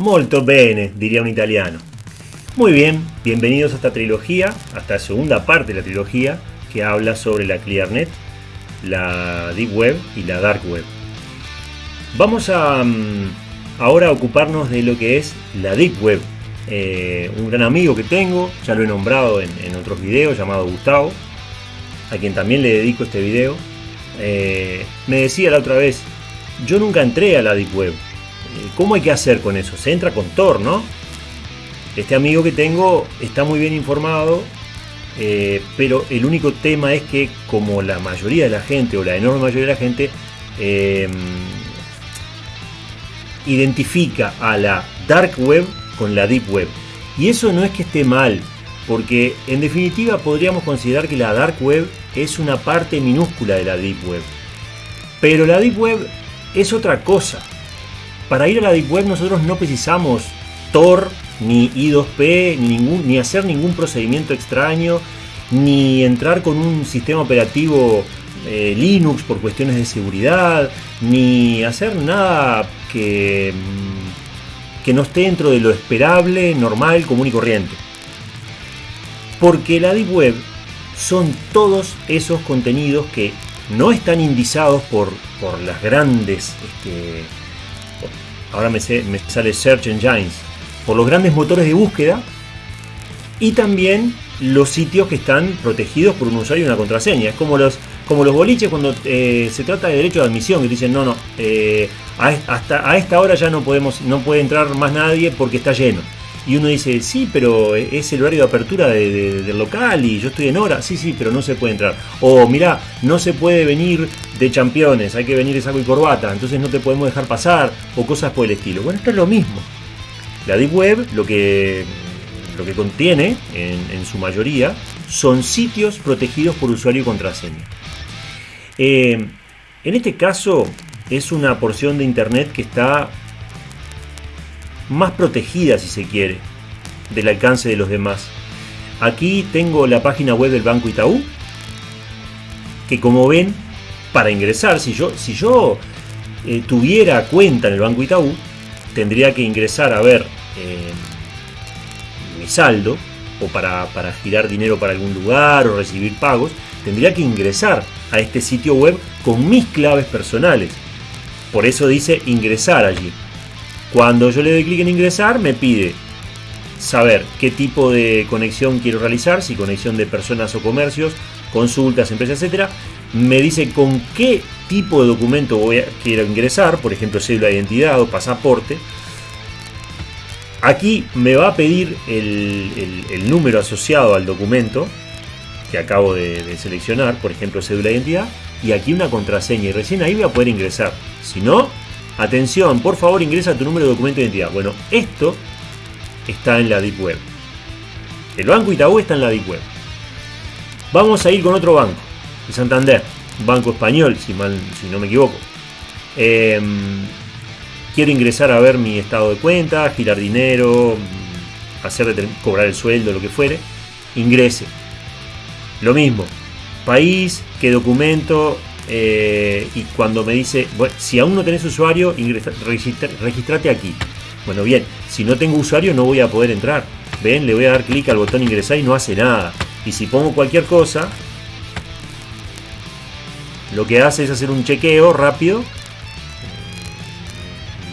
Molto bene, diría un italiano. Muy bien, bienvenidos a esta trilogía, a esta segunda parte de la trilogía que habla sobre la ClearNet, la Deep Web y la Dark Web. Vamos a mm, ahora ocuparnos de lo que es la Deep Web. Eh, un gran amigo que tengo, ya lo he nombrado en, otros videos, llamado Gustavo, a quien también le dedico este video, eh, me decía la otra vez, yo nunca entré a la Deep Web. Eh, ¿Cómo hay que hacer con eso? Se entra con Tor, ¿no? Este amigo que tengo está muy bien informado, eh, pero el único tema es que como la mayoría de la gente, o la enorme mayoría de la gente, em, identifica a la Dark Web con la Deep Web. Y eso no es que esté mal, porque en definitiva podríamos considerar que la Dark Web es una parte minúscula de la Deep Web. Pero la Deep Web es otra cosa. Para ir a la Deep Web nosotros no precisamos Tor, ni I2P, ni, hacer ningún procedimiento extraño, ni entrar con un sistema operativo eh, Linux por cuestiones de seguridad, ni hacer nada que, mm, que no esté dentro de lo esperable, normal, común y corriente. Porque la Deep Web son todos esos contenidos que no están indizados por, por las grandes, este, ahora me, me sale Search Engines, por los grandes motores de búsqueda y también los sitios que están protegidos por un usuario y una contraseña. Es como los, como los boliches cuando eh, se trata de derecho de admisión, que dicen, no, no, eh, hasta a esta hora ya no, podemos, no puede entrar más nadie porque está lleno. Y uno dice, sí, pero es el horario de apertura del local y yo estoy en hora. Sí, sí, pero no se puede entrar. O mira, no se puede venir de championes, hay que venir de saco y corbata, entonces no te podemos dejar pasar o cosas por el estilo. Bueno, esto es lo mismo. La Deep Web lo que, lo que contiene, en, su mayoría, son sitios protegidos por usuario y contraseña. Eh, en este caso es una porción de Internet que está más protegida, si se quiere, del alcance de los demás. Aquí tengo la página web del Banco Itaú, que como ven, para ingresar, si yo, si yo eh, tuviera cuenta en el Banco Itaú, tendría que ingresar a ver eh, mi saldo o para, girar dinero para algún lugar o recibir pagos, tendría que ingresar a este sitio web con mis claves personales. Por eso dice ingresar allí. Cuando yo le doy clic en ingresar, me pide saber qué tipo de conexión quiero realizar, si conexión de personas o comercios, consultas, empresas, etcétera. Me dice con qué tipo de documento voy a, quiero ingresar, por ejemplo, cédula de identidad o pasaporte. Aquí me va a pedir el, número asociado al documento que acabo de, seleccionar, por ejemplo, cédula de identidad, y aquí una contraseña, y recién ahí voy a poder ingresar. Si no, atención, por favor ingresa tu número de documento de identidad. Bueno, esto está en la Deep Web. El Banco Itaú está en la Deep Web. Vamos a ir con otro banco, el Santander banco español, si, mal, si no me equivoco. Em, quiero ingresar a ver mi estado de cuenta, girar dinero, hacer cobrar el sueldo, lo que fuere. Ingrese. Lo mismo. País, qué documento. Eh, y cuando me dice, bueno, si aún no tenés usuario, registrate aquí. Bueno, bien, si no tengo usuario no voy a poder entrar. Ven, le voy a dar clic al botón ingresar y no hace nada. Y si pongo cualquier cosa, lo que hace es hacer un chequeo rápido.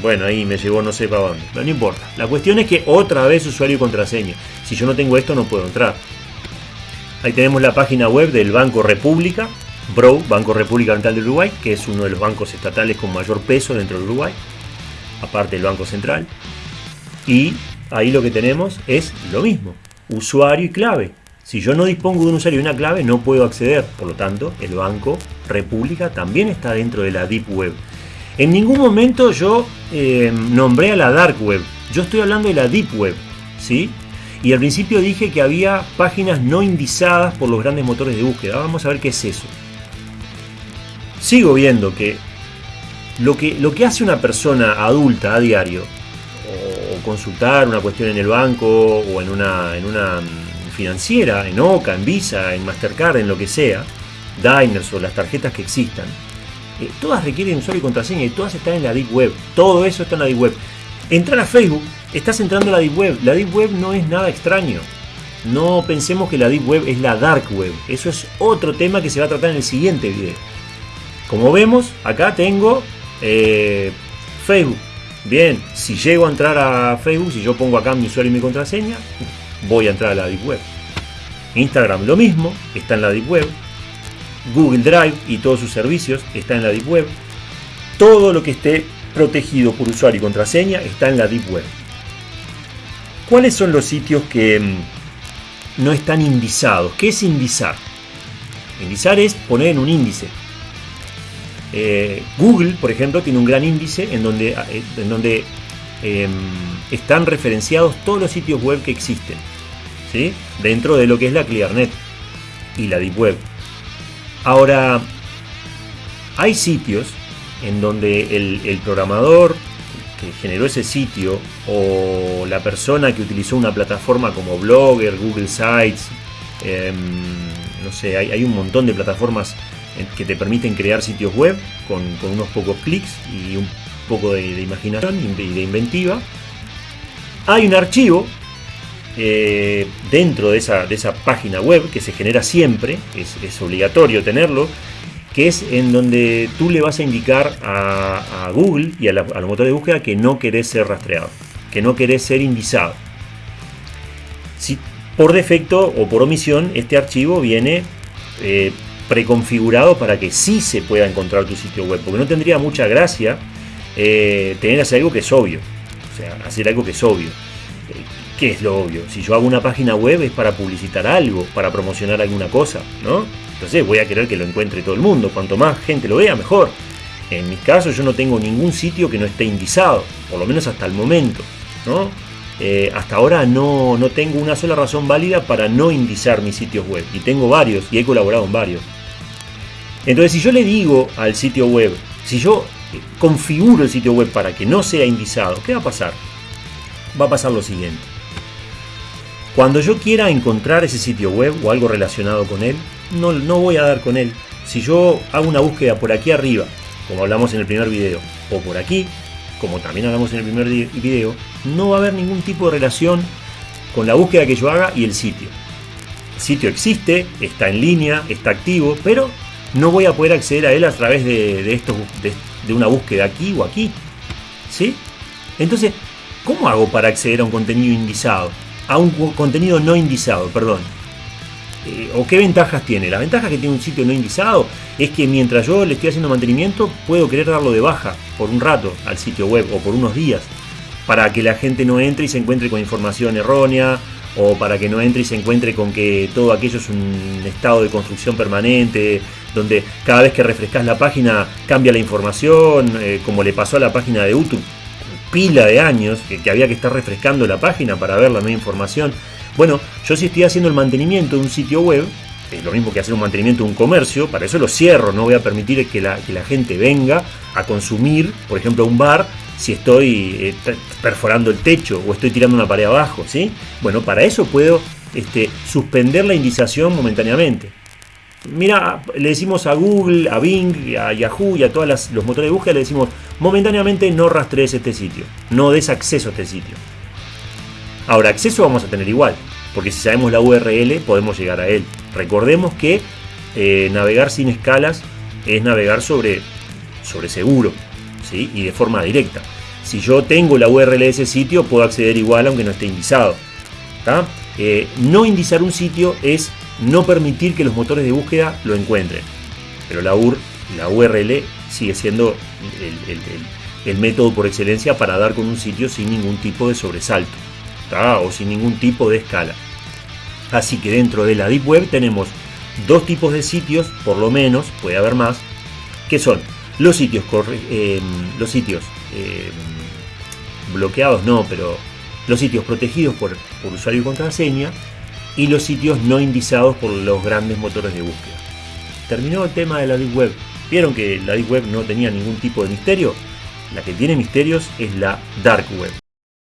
Bueno, ahí me llevó no sé para dónde. Pero no importa. La cuestión es que otra vez usuario y contraseña. Si yo no tengo esto no puedo entrar. Ahí tenemos la página web del Banco República. BRO, Banco República Oriental de Uruguay, que es uno de los bancos estatales con mayor peso dentro de Uruguay. Aparte del Banco Central. Y ahí lo que tenemos es lo mismo. Usuario y clave. Si yo no dispongo de un usuario y una clave, no puedo acceder. Por lo tanto, el Banco República también está dentro de la Deep Web. En ningún momento yo eh, nombré a la Dark Web. Yo estoy hablando de la Deep Web. ¿sí? Y al principio dije que había páginas no indizadas por los grandes motores de búsqueda. Vamos a ver qué es eso. Sigo viendo que lo que, lo que hace una persona adulta a diario, o consultar una cuestión en el banco o en una, en una financiera, en OCA, en Visa, en Mastercard, en lo que sea, Diners o las tarjetas que existan, eh, todas requieren usuario y contraseña y todas están en la Deep Web. Todo eso está en la Deep Web. Entrar a Facebook, estás entrando a la Deep Web. La Deep Web no es nada extraño. No pensemos que la Deep Web es la Dark Web. Eso es otro tema que se va a tratar en el siguiente video. Como vemos, acá tengo eh, Facebook. Bien, si llego a entrar a Facebook, si yo pongo acá mi usuario y mi contraseña, voy a entrar a la Deep Web. Instagram lo mismo, está en la Deep Web. Google Drive y todos sus servicios está en la Deep Web. Todo lo que esté protegido por usuario y contraseña está en la Deep Web. ¿Cuáles son los sitios que mm, no están indizados? ¿Qué es indizar? Indizar es poner en un índice. Eh, Google, por ejemplo, tiene un gran índice en donde, eh, en donde em, están referenciados todos los sitios web que existen, ¿sí? dentro de lo que es la ClearNet y la Deep Web. Ahora, hay sitios en donde el, programador que generó ese sitio o la persona que utilizó una plataforma como Blogger, Google Sites, em, no sé, hay, un montón de plataformas que te permiten crear sitios web con, unos pocos clics y un poco de, imaginación y de inventiva. Hay un archivo eh, dentro de esa, de esa, página web que se genera siempre, es, obligatorio tenerlo, que es en donde tú le vas a indicar a, Google y a, motores de búsqueda que no querés ser rastreado, que no querés ser indizado. Si por defecto o por omisión este archivo viene eh, preconfigurado para que sí se pueda encontrar tu sitio web, porque no tendría mucha gracia eh, tener hacer algo que es obvio, o sea, hacer algo que es obvio. ¿Qué es lo obvio? Si yo hago una página web es para publicitar algo, para promocionar alguna cosa, ¿no? Entonces voy a querer que lo encuentre todo el mundo. Cuanto más gente lo vea, mejor. En mi caso yo no tengo ningún sitio que no esté indizado, por lo menos hasta el momento, ¿no? Eh, hasta ahora no, no tengo una sola razón válida para no indizar mis sitios web. Y tengo varios y he colaborado en varios. Entonces si yo le digo al sitio web, si yo configuro el sitio web para que no sea indizado, ¿qué va a pasar? Va a pasar lo siguiente. Cuando yo quiera encontrar ese sitio web o algo relacionado con él, no, voy a dar con él. Si yo hago una búsqueda por aquí arriba, como hablamos en el primer video, o por aquí, como también hablamos en el primer video, no va a haber ningún tipo de relación con la búsqueda que yo haga y el sitio. El sitio existe, está en línea, está activo, pero no voy a poder acceder a él a través de, de, de, una búsqueda aquí o aquí. ¿Sí? Entonces, ¿cómo hago para acceder a un contenido indizado? a un contenido no indizado, perdón. Eh, ¿O qué ventajas tiene? La ventaja que tiene un sitio no indizado es que mientras yo le estoy haciendo mantenimiento, puedo querer darlo de baja por un rato al sitio web o por unos días, para que la gente no entre y se encuentre con información errónea, o para que no entre y se encuentre con que todo aquello es un estado de construcción permanente, donde cada vez que refrescas la página cambia la información, eh, como le pasó a la página de YouTube pila de años que, había que estar refrescando la página para ver la nueva información. Bueno, yo si estoy haciendo el mantenimiento de un sitio web, es lo mismo que hacer un mantenimiento de un comercio, para eso lo cierro, no voy a permitir que la, que la gente venga a consumir, por ejemplo, un bar, si estoy eh, perforando el techo o estoy tirando una pared abajo, ¿sí? Bueno, para eso puedo este, suspender la indización momentáneamente. Mira, le decimos a Google, a Bing, a Yahoo y a todos los motores de búsqueda, le decimos momentáneamente no rastrees este sitio, no des acceso a este sitio. Ahora, acceso vamos a tener igual, porque si sabemos la URL podemos llegar a él. Recordemos que eh, navegar sin escalas es navegar sobre, sobre seguro y de forma directa. Si yo tengo la URL de ese sitio, puedo acceder igual aunque no esté indizado. Eh, no indizar un sitio es no permitir que los motores de búsqueda lo encuentren. Pero la URL sigue siendo el, método por excelencia para dar con un sitio sin ningún tipo de sobresalto o sin ningún tipo de escala. Así que dentro de la Deep Web tenemos dos tipos de sitios, por lo menos, puede haber más, que son los sitios, eh, los sitios eh, bloqueados, no, pero los sitios protegidos por, por usuario y contraseña y los sitios no indizados por los grandes motores de búsqueda. Terminó el tema de la Deep Web. ¿Vieron que la Deep Web no tenía ningún tipo de misterio? La que tiene misterios es la Dark Web.